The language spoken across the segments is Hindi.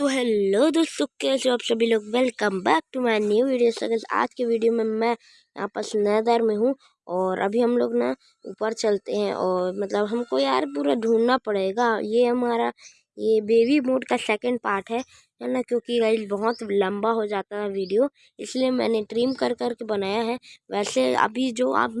तो हेलो दोस्तों, कैसे हो आप सभी लोग? Welcome back to my new video sir आज के वीडियो में मैं यहाँ पर नैदर में हूँ और अभी हम लोग ना ऊपर चलते हैं और मतलब हमको यार पूरा ढूंढना पड़ेगा। ये हमारा, ये बेबी मोड का सेकंड पार्ट है है ना? क्योंकि गाइस बहुत लंबा हो जाता है वीडियो इसलिए मैंने ट्रिम कर कर के बनाया है। वैसे अभी जो आप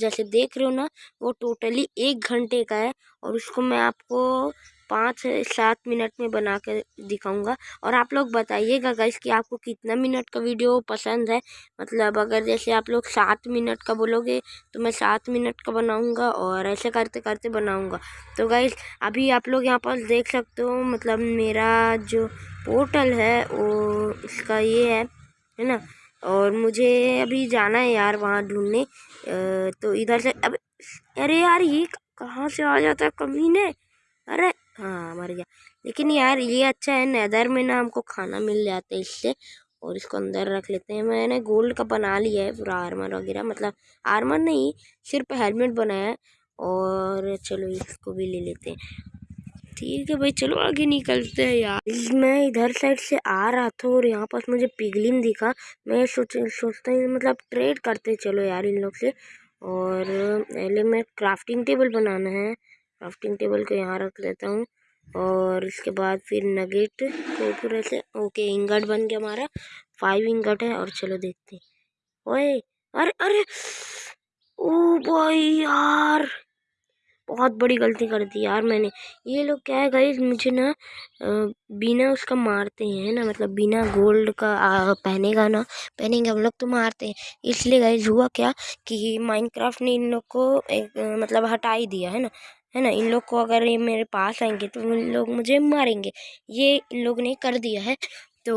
जैसे देख रहे हो ना, वो टोटली एक घंटे का है और उसको मैं आपको पाँच सात मिनट में बना कर दिखाऊँगा। और आप लोग बताइएगा गाइस कि आपको कितना मिनट का वीडियो पसंद है। मतलब अगर जैसे आप लोग सात मिनट का बोलोगे तो मैं सात मिनट का बनाऊँगा और ऐसे करते करते बनाऊँगा। तो गाइस अभी आप लोग यहाँ पर देख सकते हो मतलब मेरा जो पोर्टल है, वो इसका ये है है ना? और मुझे अभी जाना है यार वहाँ ढूँढने। तो इधर से, अब, अरे यार ये कहाँ से आ जाता है? कमीने अरे हाँ मर गया। लेकिन यार ये अच्छा है, नैदर में ना हमको खाना मिल जाता है इससे, और इसको अंदर रख लेते हैं। मैंने गोल्ड का बना लिया है, पूरा आर्मर वगैरह मतलब आर्मर नहीं, सिर्फ़ हेलमेट बनाया है, और चलो इसको भी ले लेते हैं। ठीक है भाई, चलो आगे निकलते हैं यार। मैं इधर साइड से आ रहा था, और यहाँ पास मुझे पिगलिन दिखा। मैं सोच सोचता हूँ मतलब ट्रेड करते चलो यार इन लोग से। और पहले मैं क्राफ्टिंग टेबल बनाना है। क्राफ्टिंग टेबल को यहाँ रख लेता हूँ। और इसके बाद फिर नगेट को पूरे से ओके इंगट बन गया हमारा। फाइव इंगट है और चलो देखते हैं। ओए, अरे अरे! ओ भाई यार! बहुत बड़ी गलती कर दी यार मैंने। ये लोग क्या है गाइस मुझे ना बिना उसका मारते हैं ना? मतलब बिना गोल्ड का पहनेगा ना, पहनेंगे हम लोग तो मारते हैं। इसलिए गाइस हुआ क्या कि माइनक्राफ्ट ने इन लोग को एक मतलब हटा ही दिया, है ना? है ना, इन लोग को अगर ये मेरे पास आएँगे तो इन लोग मुझे मारेंगे। ये इन लोग ने कर दिया है। तो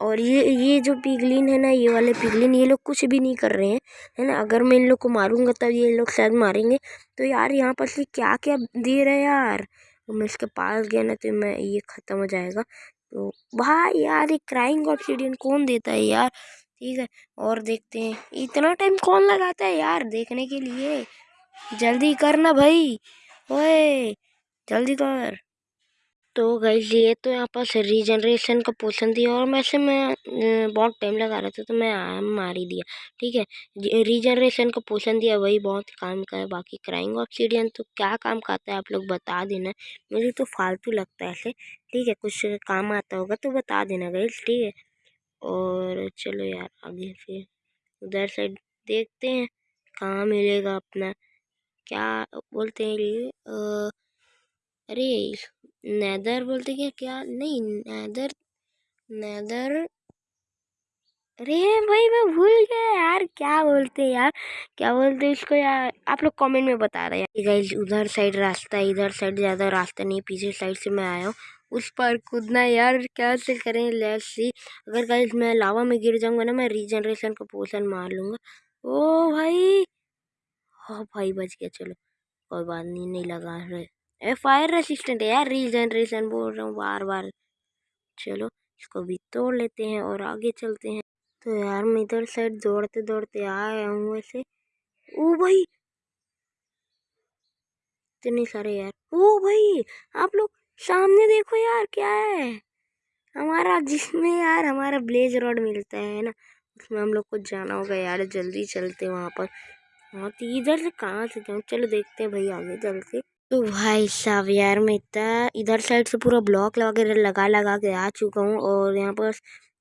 और ये ये जो पिगलिन है ना, ये वाले पिगलिन ये लोग कुछ भी नहीं कर रहे हैं, है ना। अगर मैं इन लोग को मारूँगा तब ये लोग शायद मारेंगे। तो यार, यहाँ पर से क्या क्या दे रहे यार? तो मैं इसके पास गया ना तो मैं, ये ख़त्म हो जाएगा। तो भाई यार, ये क्राइंग ऑप्सीडियन कौन देता है यार? ठीक है, और देखते हैं। इतना टाइम कौन लगाता है यार, देखने के लिए? जल्दी करना भाई। ओए, जल्दी कर तो गाइस ये तो यहाँ पास रीजनरेशन का पोशन दिया और मैं से मैं बहुत टाइम लगा रहा था तो मैं मार ही दिया, ठीक है? रीजनरेशन का पोशन दिया, वही बहुत काम का है, बाकी क्राइंग ऑक्सीडियन तो क्या काम का आता है आप लोग बता देना। मुझे तो फालतू लगता है ऐसे, ठीक है? कुछ काम आता होगा तो बता देना गाइस ठीक है? और चलो यार, आगे फिर उधर साइड देखते हैं, कहाँ मिलेगा अपना। क्या बोलते हैं ये? अरे, नैदर बोलते क्या? क्या? नहीं, नैदर नैदर। अरे, भाई, मैं भूल गया यार, क्या बोलते हैं यार? क्या बोलते इसको यार? आप लोग कमेंट में बता रहे हैं। गाइस उधर साइड रास्ता है इधर साइड ज़्यादा रास्ता नहीं, पीछे साइड से मैं आया हूँ। उस पर कूदना यार, क्या से करें? लेट्स सी अगर गाइस मैं लावा में गिर जाऊँगा ना, मैं रीजनरेशन का पोषण मार लूँगा। ओ भाई हाँ भाई बच गया, चलो। कोई बात नहीं नहीं लगा रहे। ए फायर रेसिस्टेंट है यार रीजनरेशन बोल रहा हूँ बार बार। चलो, इसको भी तोड़ लेते हैं और आगे चलते हैं। तो यार, मैं इधर साइड दौड़ते दौड़ते आया हूँ वैसे। ओ भाई! इतने सारे यार। ओ भाई, आप लोग सामने देखो यार, क्या है? हमारा, जिसमें यार हमारा ब्लेज रॉड मिलता है ना, उसमें हम लोग को जाना होगा यार, जल्दी चलते वहाँ पर। हाँ तो इधर से कहाँ से जाऊँ? चलो देखते हैं भाई आगे चलते। तो भाई साहब यार, मैं इतना इधर साइड से पूरा ब्लॉक वगैरह लगा लगा के आ चुका हूँ और यहाँ पर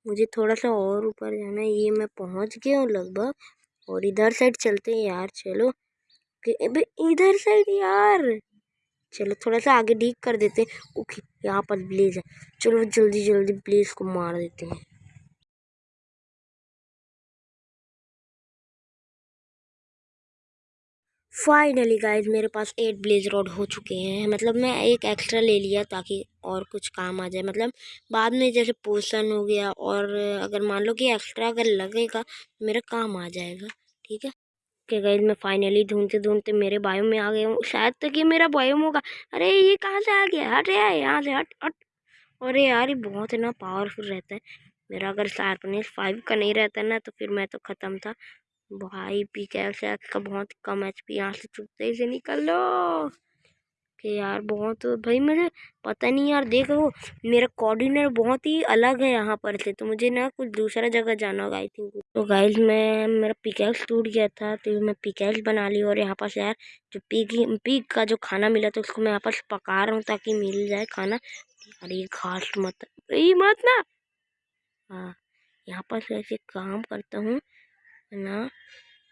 मुझे थोड़ा सा और ऊपर जाना है। ये मैं पहुँच गया हूँ लगभग और इधर साइड चलते हैं यार, चलो। इधर साइड यार! चलो थोड़ा सा आगे डीक कर देते हैं। ओके, यहाँ पर ब्लेज है। चलो जल्दी जल्दी ब्लेज को मार देते हैं। फाइनली गाइज़ मेरे पास एट ब्लेज रोड हो चुके हैं। मतलब मैं एक एक्स्ट्रा ले लिया ताकि और कुछ काम आ जाए। मतलब बाद में जैसे पोषण हो गया और अगर मान लो कि एक्स्ट्रा अगर लगेगा तो मेरा काम आ जाएगा। ठीक है? ओके गाइज़ मैं फाइनली ढूंढते ढूंढते मेरे बायो में आ गया हूँ। शायद तक ये मेरा बायो होगा। अरे, ये कहाँ से आ गया? हट यार, यहाँ से हट हट। अरे यार, ये बहुत ना पावरफुल रहता है। मेरा अगर शार्पनेस फाइव का नहीं रहता ना तो फिर मैं तो ख़त्म था। भाई पी कैसे का बहुत कम एच पी यहाँ से चुपते से निकल लो। कि यार बहुत, भाई मुझे पता नहीं यार, देखो मेरा कोऑर्डिनेटर बहुत ही अलग है यहाँ पर से तो मुझे ना कुछ दूसरा जगह जाना होगा आई थिंक तो गाइस मैं, मेरा पिकैक्स टूट गया था तो मैं पिकैक्स बना ली और यहाँ पर यार जो पिग पिग का जो खाना मिला था, उसको मैं यहाँ पर पका रहा हूँ ताकि मिल जाए खाना। अरे घास मत, ये मत ना। हाँ यहाँ पर ऐसे काम करता हूँ ना?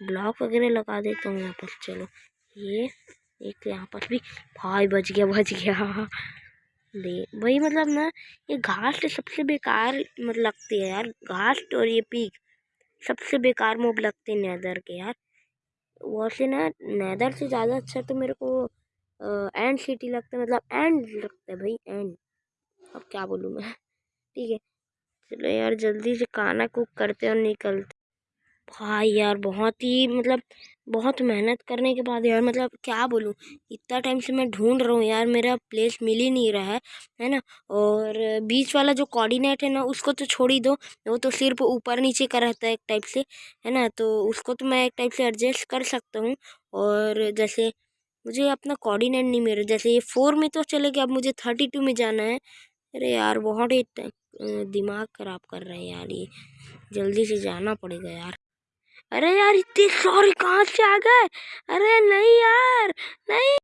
ब्लॉक वगैरह लगा देता हूँ यहाँ पर, चलो। ये, एक यहाँ पर भी, भाई बच गया बच गया। दे वही मतलब ना, ये घास तो सबसे बेकार मतलब लगती है यार घास और ये पीक सबसे बेकार मोब लगते हैं नैदर के यार। वैसे ना, नैदर से ज़्यादा अच्छा तो मेरे को एंड सिटी लगता है मतलब एंड लगता है भाई, एंड। अब क्या बोलूँ मैं? ठीक है। चलो यार, जल्दी से खाना कुक करते और निकलते भाई यार, बहुत ही मतलब बहुत मेहनत करने के बाद यार मतलब क्या बोलूँ, इतना टाइम से मैं ढूंढ रहा हूँ यार, मेरा प्लेस मिल ही नहीं रहा है है ना? और बीच वाला जो कोऑर्डिनेट है ना, उसको तो छोड़ ही दो, वो तो सिर्फ़ ऊपर नीचे का रहता है एक टाइप से, है ना? तो उसको तो मैं एक टाइप से एडजस्ट कर सकता हूँ, और जैसे मुझे अपना कोऑर्डिनेट नहीं मिल रहा, जैसे ये फोर में तो चलेगा अब मुझे थर्टी टू में जाना है। अरे यार, बहुत ही दिमाग ख़राब कर रहे हैं यार ये, जल्दी से जाना पड़ेगा यार। अरे यार इतनी सॉरी कहाँ से आ गए? अरे नहीं यार नहीं।